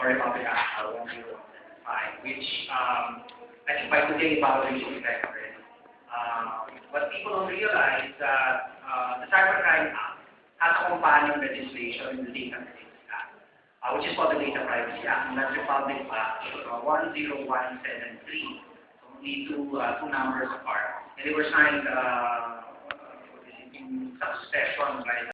sorry about Act uh, 10175, which um, I think by today about should effect already. Uh, what people don't realize that uh, the Cybercrime Act has a companion legislation in the Data Privacy Act, uh, which is called the Data Privacy Act, and that's Republic Act uh, 10173. So only two, uh, two numbers apart. And they were signed uh, in succession by